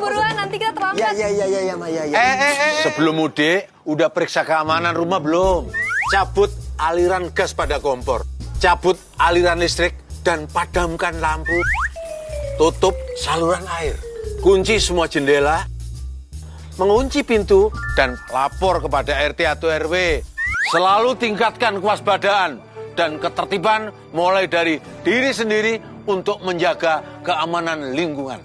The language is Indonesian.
buruan nanti kita terlambat. Iya iya iya ya, ya, ya. ya, ya, ya eh, eh, eh, eh. Sebelum mudik, udah periksa keamanan rumah belum? Cabut aliran gas pada kompor. Cabut aliran listrik dan padamkan lampu. Tutup saluran air. Kunci semua jendela. Mengunci pintu dan lapor kepada RT atau RW. Selalu tingkatkan kewaspadaan dan ketertiban mulai dari diri sendiri untuk menjaga keamanan lingkungan.